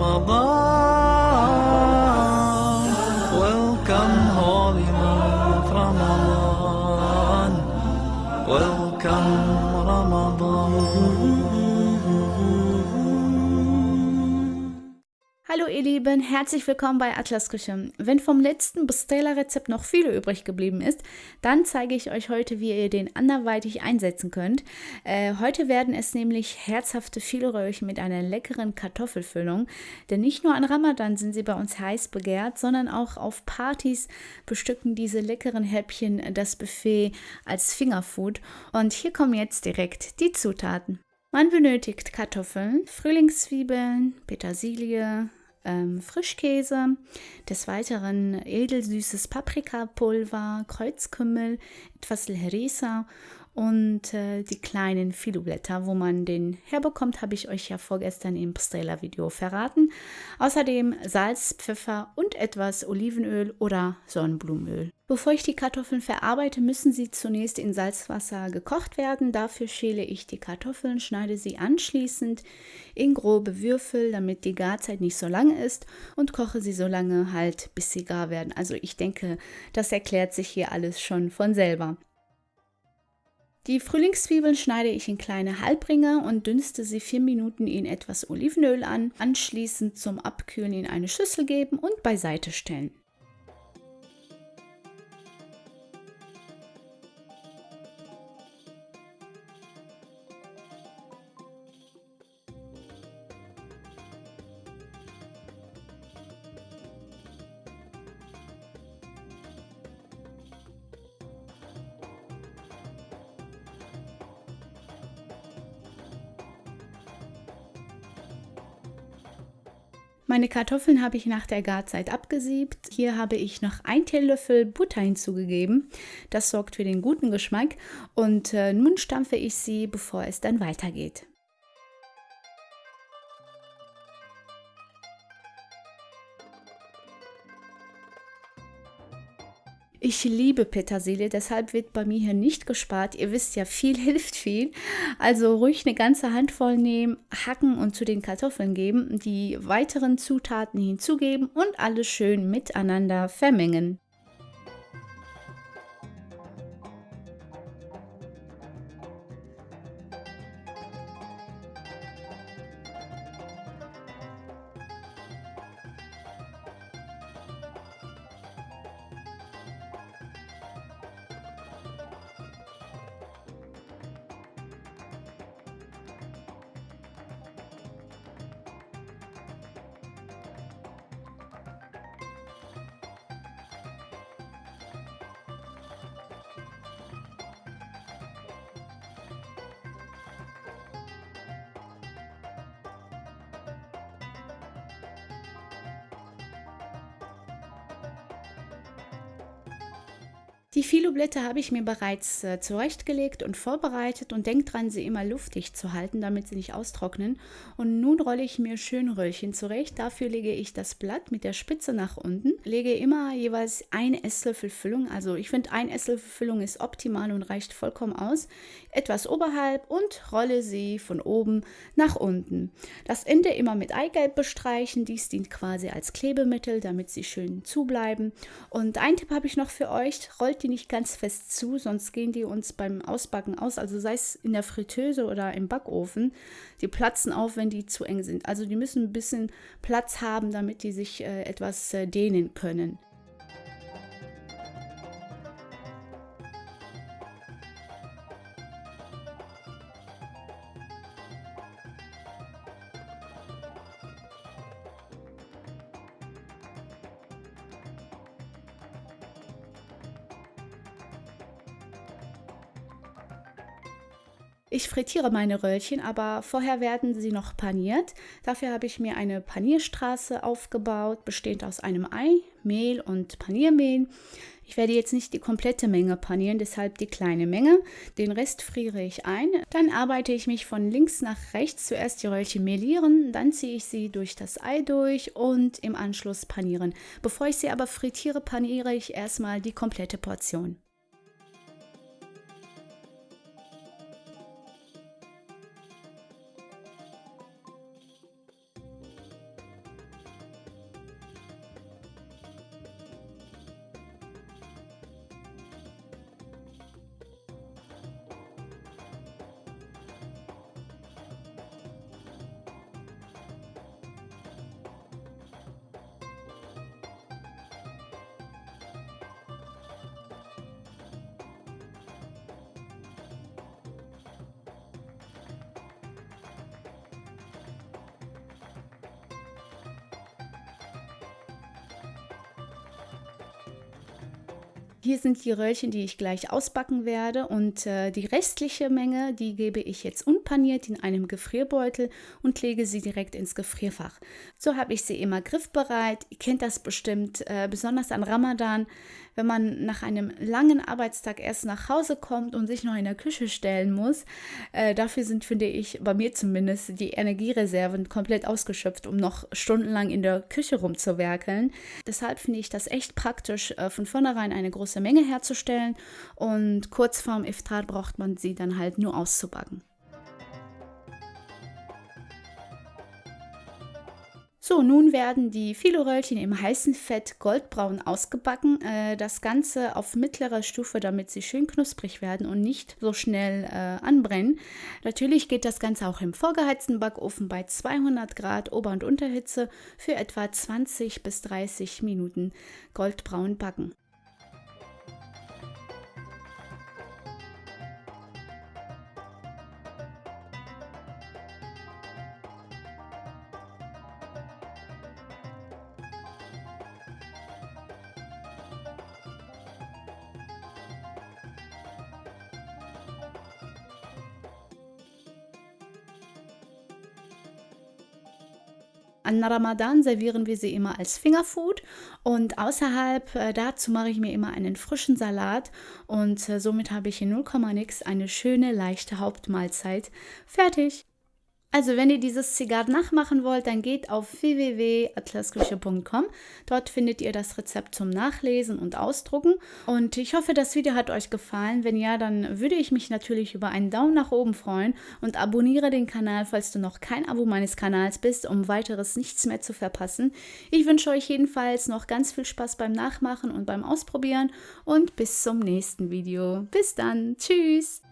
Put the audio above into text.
Ramadan. Hallo ihr Lieben, herzlich willkommen bei Atlas Küche. Wenn vom letzten Bustela-Rezept noch viel übrig geblieben ist, dann zeige ich euch heute, wie ihr den anderweitig einsetzen könnt. Äh, heute werden es nämlich herzhafte Fielröhrchen mit einer leckeren Kartoffelfüllung, denn nicht nur an Ramadan sind sie bei uns heiß begehrt, sondern auch auf Partys bestücken diese leckeren Häppchen das Buffet als Fingerfood. Und hier kommen jetzt direkt die Zutaten. Man benötigt Kartoffeln, Frühlingszwiebeln, Petersilie, ähm, Frischkäse, des Weiteren edelsüßes Paprikapulver, Kreuzkümmel, etwas Herisa und äh, die kleinen Filoblätter, wo man den herbekommt, habe ich euch ja vorgestern im Pastrella-Video verraten. Außerdem Salz, Pfeffer und etwas Olivenöl oder Sonnenblumenöl. Bevor ich die Kartoffeln verarbeite, müssen sie zunächst in Salzwasser gekocht werden. Dafür schäle ich die Kartoffeln, schneide sie anschließend in grobe Würfel, damit die Garzeit nicht so lang ist und koche sie so lange halt, bis sie gar werden. Also ich denke, das erklärt sich hier alles schon von selber. Die Frühlingszwiebeln schneide ich in kleine Halbringer und dünste sie vier Minuten in etwas Olivenöl an, anschließend zum Abkühlen in eine Schüssel geben und beiseite stellen. Meine Kartoffeln habe ich nach der Garzeit abgesiebt. Hier habe ich noch ein Teelöffel Butter hinzugegeben. Das sorgt für den guten Geschmack. Und äh, nun stampfe ich sie, bevor es dann weitergeht. Ich liebe Petersilie, deshalb wird bei mir hier nicht gespart. Ihr wisst ja, viel hilft viel. Also ruhig eine ganze Handvoll nehmen, hacken und zu den Kartoffeln geben, die weiteren Zutaten hinzugeben und alles schön miteinander vermengen. Die Filoblätter habe ich mir bereits äh, zurechtgelegt und vorbereitet und denkt dran, sie immer luftig zu halten, damit sie nicht austrocknen. Und nun rolle ich mir schön Röllchen zurecht. Dafür lege ich das Blatt mit der Spitze nach unten, lege immer jeweils ein Esslöffel Füllung, also ich finde ein Esslöffel Füllung ist optimal und reicht vollkommen aus, etwas oberhalb und rolle sie von oben nach unten. Das Ende immer mit Eigelb bestreichen, dies dient quasi als Klebemittel, damit sie schön zubleiben. Und ein Tipp habe ich noch für euch, rollt die nicht ganz fest zu, sonst gehen die uns beim Ausbacken aus. Also sei es in der Fritteuse oder im Backofen, die platzen auf, wenn die zu eng sind. Also die müssen ein bisschen Platz haben, damit die sich äh, etwas äh, dehnen können. Ich frittiere meine Röllchen, aber vorher werden sie noch paniert. Dafür habe ich mir eine Panierstraße aufgebaut, bestehend aus einem Ei, Mehl und Paniermehl. Ich werde jetzt nicht die komplette Menge panieren, deshalb die kleine Menge. Den Rest friere ich ein. Dann arbeite ich mich von links nach rechts. Zuerst die Röllchen mehlieren, dann ziehe ich sie durch das Ei durch und im Anschluss panieren. Bevor ich sie aber frittiere, paniere ich erstmal die komplette Portion. Hier sind die Röllchen, die ich gleich ausbacken werde und äh, die restliche Menge, die gebe ich jetzt unpaniert in einem Gefrierbeutel und lege sie direkt ins Gefrierfach. So habe ich sie immer griffbereit. Ihr kennt das bestimmt, äh, besonders an Ramadan, wenn man nach einem langen Arbeitstag erst nach Hause kommt und sich noch in der Küche stellen muss. Äh, dafür sind, finde ich, bei mir zumindest die Energiereserven komplett ausgeschöpft, um noch stundenlang in der Küche rumzuwerkeln. Deshalb finde ich das echt praktisch, äh, von vornherein eine große Menge herzustellen und kurz vorm Iftar braucht man sie dann halt nur auszubacken. So, nun werden die Filoröllchen im heißen Fett goldbraun ausgebacken. Äh, das Ganze auf mittlerer Stufe, damit sie schön knusprig werden und nicht so schnell äh, anbrennen. Natürlich geht das Ganze auch im vorgeheizten Backofen bei 200 Grad Ober- und Unterhitze für etwa 20 bis 30 Minuten goldbraun backen. An Ramadan servieren wir sie immer als Fingerfood und außerhalb äh, dazu mache ich mir immer einen frischen Salat und äh, somit habe ich in 0, nix eine schöne leichte Hauptmahlzeit fertig. Also wenn ihr dieses Zigarr nachmachen wollt, dann geht auf www.atlasküche.com. Dort findet ihr das Rezept zum Nachlesen und Ausdrucken. Und ich hoffe, das Video hat euch gefallen. Wenn ja, dann würde ich mich natürlich über einen Daumen nach oben freuen und abonniere den Kanal, falls du noch kein Abo meines Kanals bist, um weiteres nichts mehr zu verpassen. Ich wünsche euch jedenfalls noch ganz viel Spaß beim Nachmachen und beim Ausprobieren und bis zum nächsten Video. Bis dann. Tschüss.